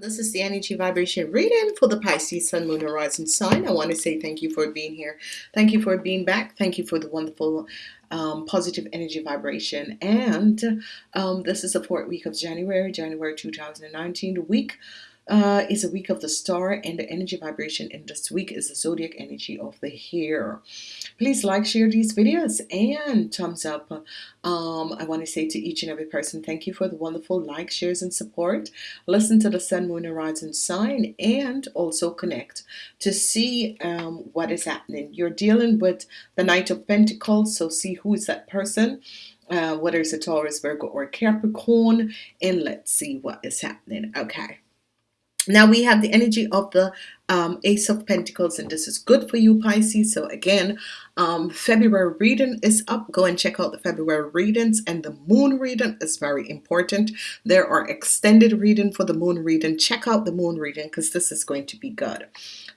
This is the energy vibration reading for the Pisces Sun, Moon, Horizon sign. I want to say thank you for being here. Thank you for being back. Thank you for the wonderful um, positive energy vibration. And um, this is the fourth week of January, January 2019, the week uh, is a week of the star and the energy vibration in this week is the zodiac energy of the hair. Please like share these videos. And thumbs up. Um, I want to say to each and every person thank you for the wonderful likes shares and support. Listen to the Sun Moon Horizon sign and also connect to see um, what is happening. You're dealing with the Knight of Pentacles so see who is that person uh, whether it's a Taurus Virgo or Capricorn and let's see what is happening. Okay now we have the energy of the um, Ace of Pentacles and this is good for you Pisces. So again um, February reading is up. Go and check out the February readings and the moon reading is very important. There are extended reading for the moon reading. Check out the moon reading because this is going to be good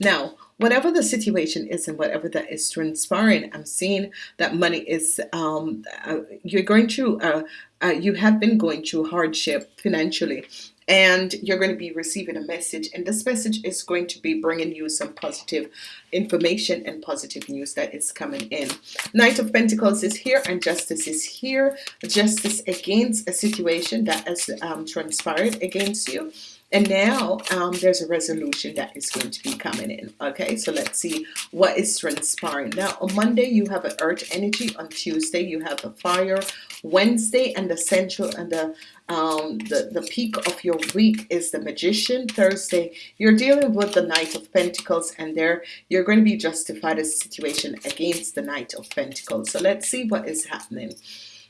now whatever the situation is and whatever that is transpiring I'm seeing that money is um, uh, you're going through uh, uh, you have been going through hardship financially and you're going to be receiving a message and this message is going to be bringing you some positive information and positive news that is coming in. Knight of Pentacles is here and justice is here. Justice against a situation that has um, transpired against you and now um, there's a resolution that is going to be coming in okay? So let's see what is transpiring. Now on Monday you have an earth energy. On Tuesday you have a fire. Wednesday and the central and the um, the, the peak of your week is the magician. Thursday you're dealing with the Knight of Pentacles and there you're going to be justified a situation against the Knight of Pentacles. So let's see what is happening.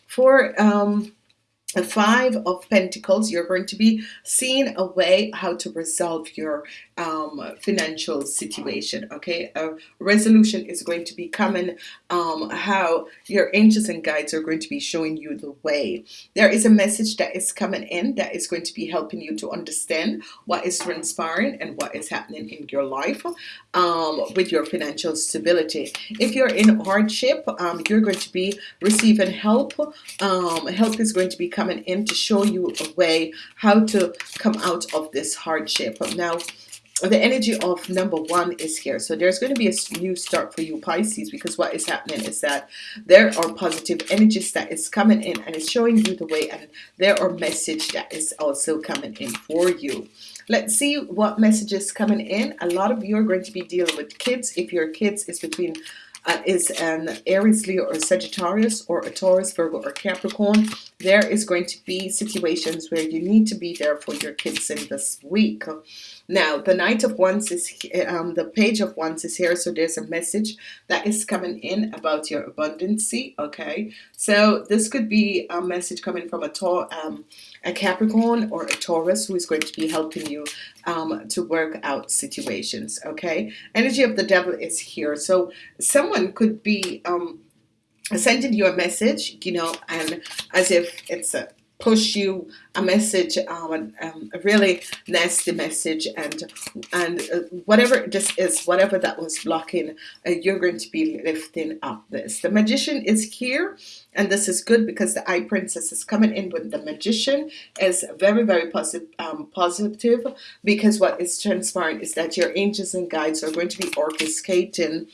For um, the five of Pentacles you're going to be seeing a way how to resolve your um, financial situation okay? A resolution is going to be coming um, how your angels and guides are going to be showing you the way. There is a message that is coming in that is going to be helping you to understand what is transpiring and what is happening in your life um, with your financial stability. If you're in hardship um, you're going to be receiving help um, help is going to be coming in to show you a way how to come out of this hardship. Now the energy of number one is here. So there's going to be a new start for you Pisces because what is happening is that there are positive energies that is coming in and it's showing you the way and there are message that is also coming in for you. Let's see what messages coming in. A lot of you are going to be dealing with kids. If your kids is between uh, is an Aries, Leo, or Sagittarius, or a Taurus, Virgo, or Capricorn, there is going to be situations where you need to be there for your kids in this week. Now, the Knight of Wands is um, the Page of Wands is here, so there's a message that is coming in about your abundancy. Okay, so this could be a message coming from a Taur, um, a Capricorn, or a Taurus who is going to be helping you um, to work out situations. Okay, energy of the Devil is here, so someone could be um, sending you a message, you know, and as if it's a push you a message um, um, a really nasty message and and uh, whatever this is whatever that was blocking uh, you're going to be lifting up this. The magician is here and this is good because the High Priestess is coming in with the magician is very very positive um, positive because what is transpiring is that your angels and guides are going to be orchestrating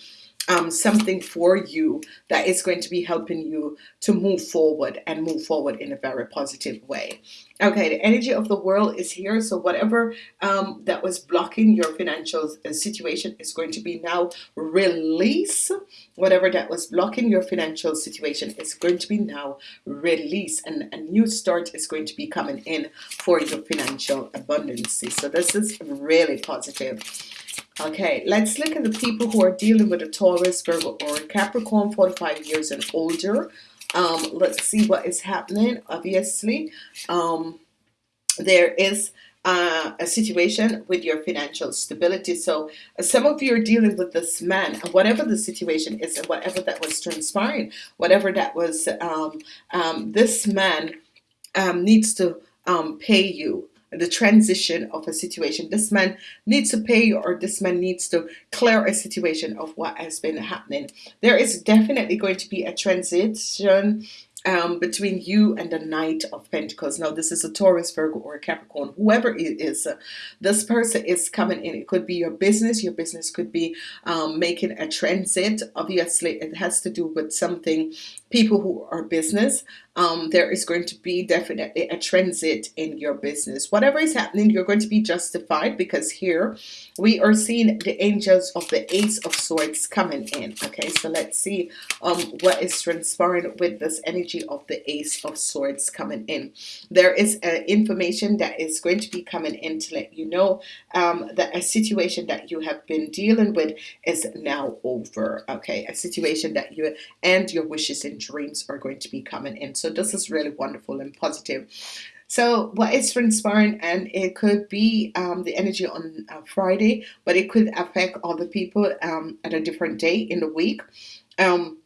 um, something for you that is going to be helping you to move forward and move forward in a very positive way. Okay the energy of the world is here. So whatever um, that was blocking your financial uh, situation is going to be now release. Whatever that was blocking your financial situation is going to be now release. And a new start is going to be coming in for your financial abundance so this is really positive Okay, let's look at the people who are dealing with a Taurus, Virgo, or Capricorn, 45 years and older. Um, let's see what is happening. Obviously, um, there is uh, a situation with your financial stability. So uh, some of you are dealing with this man, and whatever the situation is, and whatever that was transpiring, whatever that was, um, um this man um, needs to um, pay you the transition of a situation. This man needs to pay or this man needs to clear a situation of what has been happening. There is definitely going to be a transition um, between you and the Knight of Pentacles. Now, this is a Taurus, Virgo, or a Capricorn, whoever it is. Uh, this person is coming in. It could be your business. Your business could be um, making a transit. Obviously, it has to do with something people who are business um, there is going to be definitely a transit in your business. Whatever is happening you're going to be justified because here we are seeing the angels of the ace of swords coming in okay? So let's see um, what is transpiring with this energy of the ace of swords coming in. There is uh, information that is going to be coming in to let you know um, that a situation that you have been dealing with is now over okay? A situation that you and your wishes and dreams are going to be coming in. So this is really wonderful and positive. So what is transpiring and it could be um, the energy on uh, Friday but it could affect other people um, at a different day in the week. Um,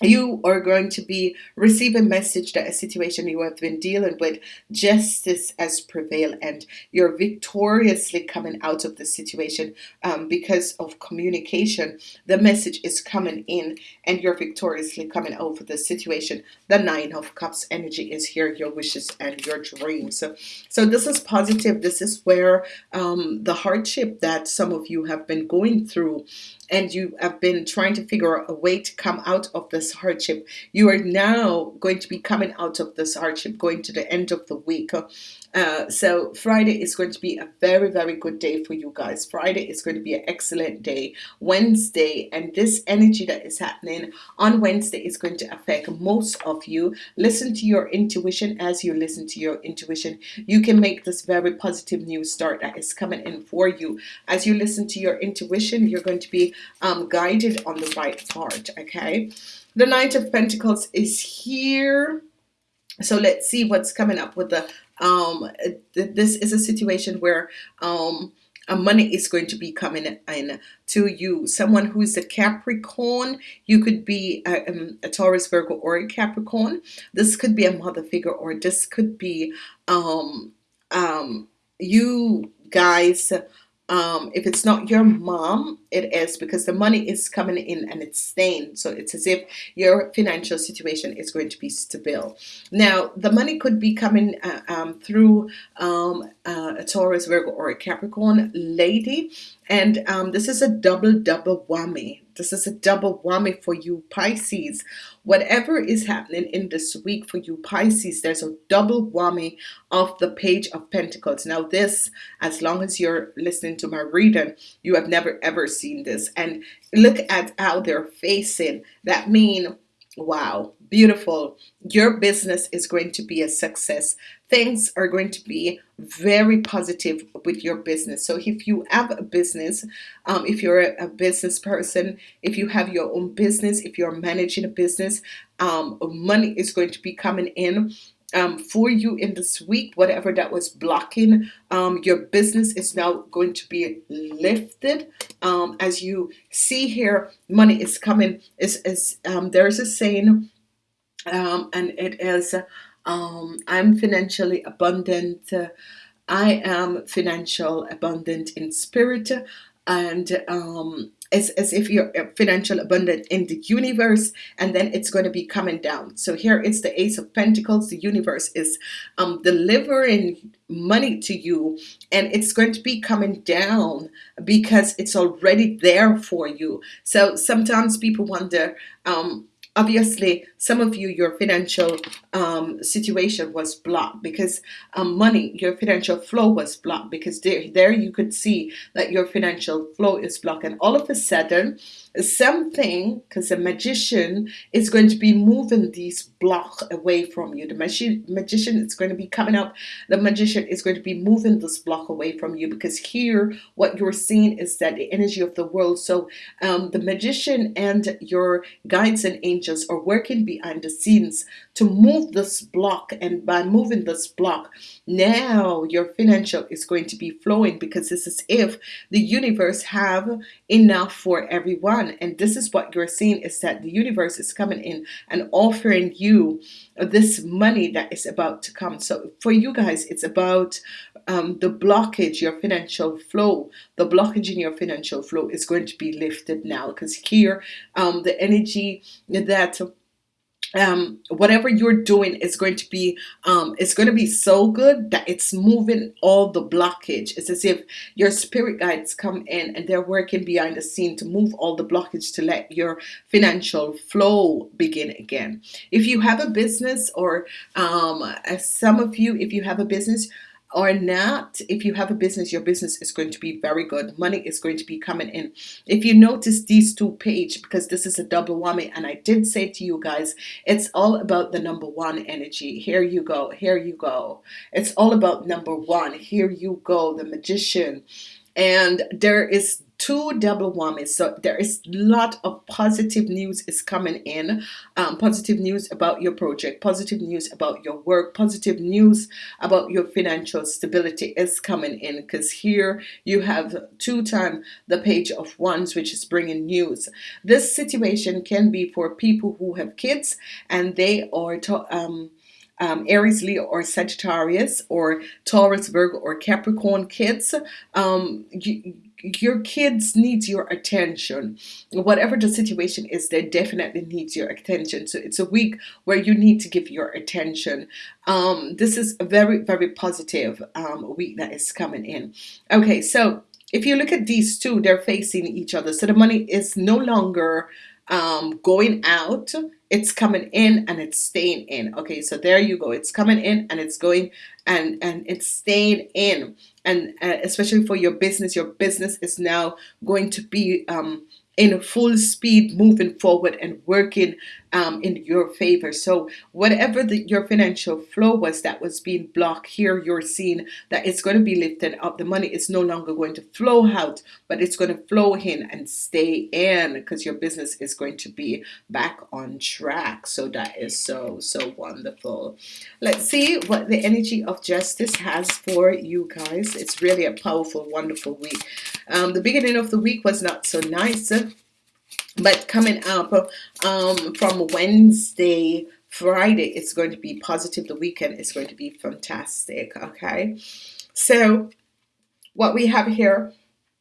you are going to be receive a message that a situation you have been dealing with justice has prevailed and you're victoriously coming out of the situation um, because of communication. The message is coming in and you're victoriously coming out of the situation. The nine of cups energy is here your wishes and your dreams. So, so this is positive. This is where um, the hardship that some of you have been going through and you have been trying to figure out a way to come out of this hardship. You are now going to be coming out of this hardship going to the end of the week uh, so Friday is going to be a very very good day for you guys. Friday is going to be an excellent day. Wednesday and this energy that is happening on Wednesday is going to affect most of you. Listen to your intuition. As you listen to your intuition you can make this very positive new start that is coming in for you. As you listen to your intuition you're going to be um, guided on the right part okay? The Knight of Pentacles is here. So let's see what's coming up with the um this is a situation where um money is going to be coming in to you. Someone who is a Capricorn you could be a, um, a Taurus Virgo or a Capricorn. This could be a mother figure or this could be um um you guys um, if it's not your mom it is because the money is coming in and it's staying. So it's as if your financial situation is going to be stable. Now the money could be coming uh, um, through um, uh, a Taurus Virgo or a Capricorn lady. And um, this is a double double whammy this is a double whammy for you Pisces. Whatever is happening in this week for you Pisces there's a double whammy of the page of Pentacles. Now this as long as you're listening to my reading you have never ever seen this. And look at how they're facing. That mean wow beautiful. Your business is going to be a success. Things are going to be very positive with your business. So if you have a business um, if you're a, a, business person if you have your own business if you're managing a business um, money is going to be coming in um, for you in this week whatever that was blocking um, your business is now going to be lifted. Um, as you see here money is coming. Is, is um, there's a saying um, and it is um, I'm financially abundant. I am financial abundant in spirit. And um, it's as if you're financial abundant in the universe and then it's going to be coming down. So here it's the ace of Pentacles. The universe is um, delivering money to you and it's going to be coming down because it's already there for you. So sometimes people wonder um, obviously some of you your financial um, situation was blocked because um, money your financial flow was blocked because there, there you could see that your financial flow is blocked. And all of a sudden something because a magician is going to be moving these block away from you. The magi magician is going to be coming up. The magician is going to be moving this block away from you because here what you're seeing is that the energy of the world. So um, the magician and your guides and angels angels are working behind the scenes to move this block. And by moving this block now your financial is going to be flowing because this is if the universe have enough for everyone. And this is what you're seeing is that the universe is coming in and offering you this money that is about to come. So for you guys it's about um, the blockage your financial flow. The blockage in your financial flow is going to be lifted now because here um, the energy that um, whatever you're doing is going to be um, it's going to be so good that it's moving all the blockage. It's as if your spirit guides come in and they're working behind the scene to move all the blockage to let your financial flow begin again. If you have a business or um, some of you if you have a business or not if you have a business your business is going to be very good. Money is going to be coming in. If you notice these two page because this is a double whammy and I did say to you guys it's all about the number one energy. Here you go here you go. It's all about number one. Here you go the magician. And there is two double whammies. So there is a lot of positive news is coming in. Um, positive news about your project positive news about your work positive news about your financial stability is coming in because here you have two time the page of wands which is bringing news. This situation can be for people who have kids and they are um, um, Aries, Leo, or Sagittarius, or Taurus, Virgo, or Capricorn kids, um, you, your kids need your attention. Whatever the situation is they definitely need your attention. So it's a week where you need to give your attention. Um, this is a very very positive um, week that is coming in. Okay so if you look at these two they're facing each other. So the money is no longer um, going out it's coming in and it's staying in. Okay so there you go. It's coming in and it's going and and it's staying in. And uh, especially for your business your business is now going to be um, in full speed moving forward and working um, in your favor. So whatever the, your financial flow was that was being blocked here you're seeing that it's going to be lifted up. The money is no longer going to flow out but it's going to flow in and stay in because your business is going to be back on track. So that is so so wonderful. Let's see what the energy of justice has for you guys. It's really a powerful wonderful week. Um, the beginning of the week was not so nice but coming up um, from Wednesday Friday it's going to be positive. The weekend is going to be fantastic okay? So what we have here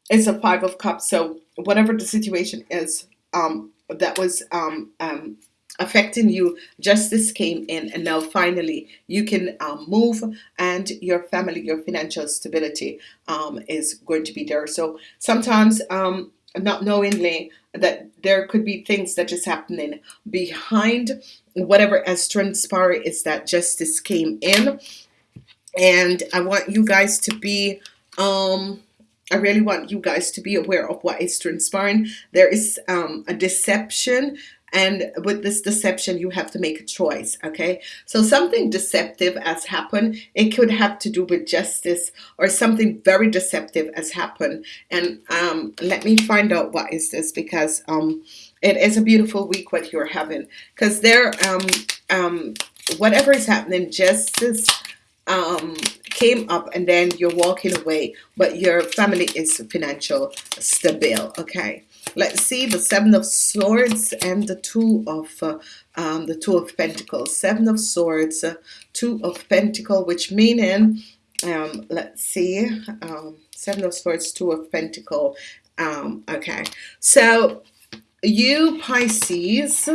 is a five of cups. So whatever the situation is um, that was um, um, affecting you justice came in and now finally you can um, move and your family your financial stability um, is going to be there. So sometimes um, not knowingly that there could be things that is happening behind whatever has transpired is that justice came in. And I want you guys to be um I really want you guys to be aware of what is transpiring. There is um, a deception and with this deception you have to make a choice okay? So something deceptive has happened. It could have to do with justice or something very deceptive has happened. And um, let me find out what is this because um, it is a beautiful week what you're having. Because there um, um, whatever is happening justice um, came up and then you're walking away but your family is financial stable okay let's see the seven of swords and the two of uh, um, the two of pentacles. Seven of swords uh, two of pentacle which meaning um, let's see um, seven of swords two of pentacle. Um, okay. So you Pisces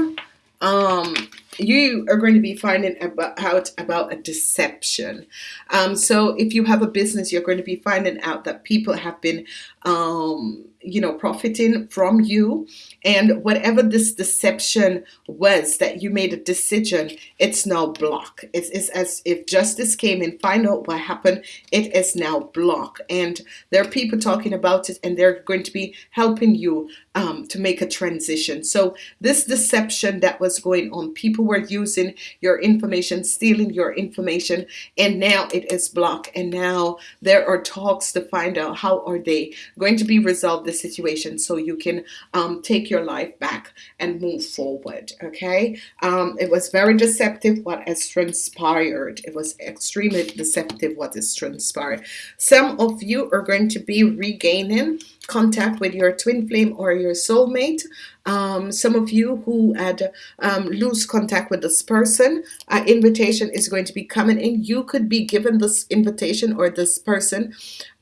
um, you are going to be finding about, out about a deception. Um, so if you have a business, you're going to be finding out that people have been, um, you know, profiting from you. And whatever this deception was that you made a decision, it's now blocked. It's, it's as if justice came and find out what happened. It is now blocked. And there are people talking about it and they're going to be helping you um, to make a transition. So this deception that was going on, people were using your information stealing your information and now it is blocked and now there are talks to find out how are they going to be resolved the situation so you can um, take your life back and move forward. Okay, um, it was very deceptive what has transpired. It was extremely deceptive what is transpired. Some of you are going to be regaining contact with your twin flame or your soulmate. Um, some of you who had um, lose contact with this person, uh, invitation is going to be coming in. You could be given this invitation or this person.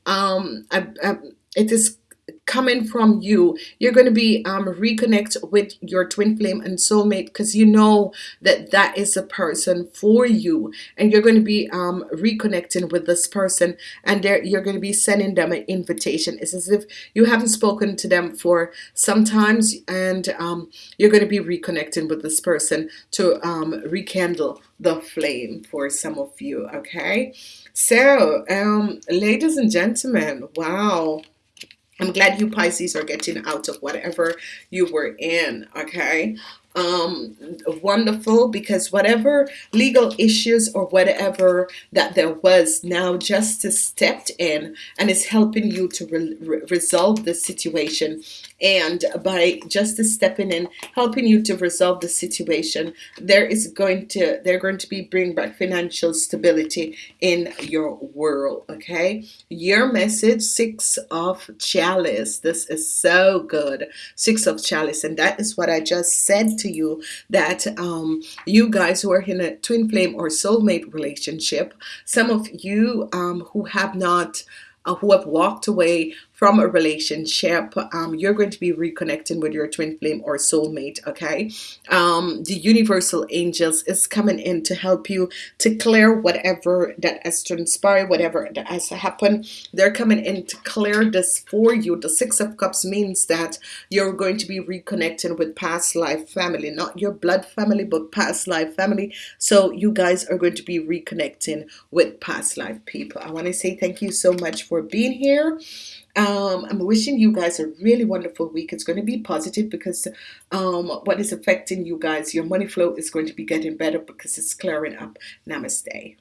Um, I, I, it is coming from you you're going to be um, reconnect with your twin flame and soulmate because you know that that is a person for you. And you're going to be um, reconnecting with this person and there you're going to be sending them an invitation. It's as if you haven't spoken to them for sometimes and um, you're going to be reconnecting with this person to um, rekindle the flame for some of you okay? So um, ladies and gentlemen wow I'm glad you Pisces are getting out of whatever you were in, okay? Um, wonderful because whatever legal issues or whatever that there was now justice stepped in and is helping you to re resolve the situation. And by justice stepping in helping you to resolve the situation there is going to they're going to be bring back financial stability in your world okay? Your message six of chalice. This is so good. Six of chalice. And that is what I just said to you that um, you guys who are in a twin flame or soulmate relationship some of you um, who have not uh, who have walked away from a relationship um, you're going to be reconnecting with your twin flame or soulmate okay? Um, the universal angels is coming in to help you to clear whatever that has transpired whatever that has happened. They're coming in to clear this for you. The six of cups means that you're going to be reconnecting with past life family not your blood family but past life family. So you guys are going to be reconnecting with past life people. I want to say thank you so much for being here um, I'm wishing you guys a really wonderful week. It's going to be positive because um, what is affecting you guys, your money flow is going to be getting better because it's clearing up. Namaste.